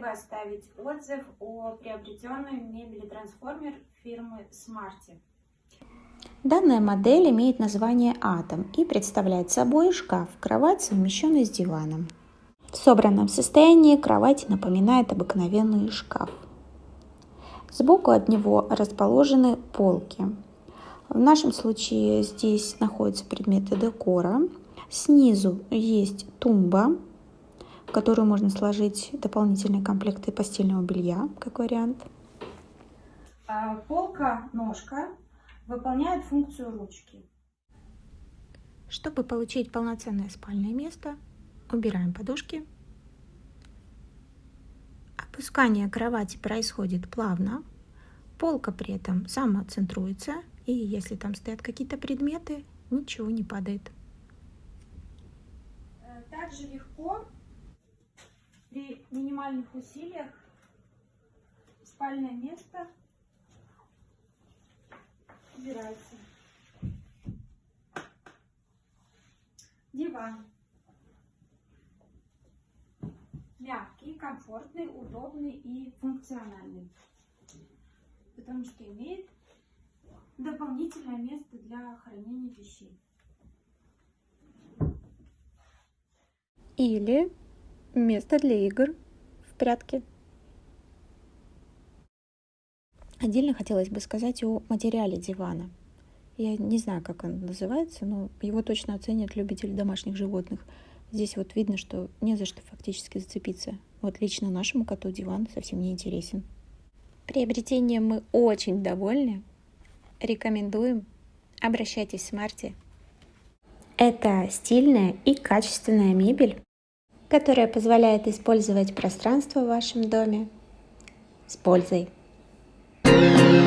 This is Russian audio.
вы оставить отзыв о приобретенной мебели трансформер фирмы Smarty. Данная модель имеет название Atom и представляет собой шкаф-кровать, совмещенный с диваном. В собранном состоянии кровать напоминает обыкновенный шкаф. Сбоку от него расположены полки. В нашем случае здесь находятся предметы декора. Снизу есть тумба, которую можно сложить дополнительные комплекты постельного белья, как вариант. А, полка-ножка выполняет функцию ручки. Чтобы получить полноценное спальное место, убираем подушки. Опускание кровати происходит плавно. Полка при этом самоцентруется, и если там стоят какие-то предметы, ничего не падает. Э, также легко минимальных усилиях спальное место убирается. Диван. Мягкий, комфортный, удобный и функциональный. Потому что имеет дополнительное место для хранения вещей. Или место для игр прятки. Отдельно хотелось бы сказать о материале дивана. Я не знаю, как он называется, но его точно оценят любители домашних животных. Здесь вот видно, что не за что фактически зацепиться. Вот лично нашему коту диван совсем не интересен. Приобретением мы очень довольны. Рекомендуем. Обращайтесь в Смарте. Это стильная и качественная мебель, которая позволяет использовать пространство в вашем доме с пользой. Thank you.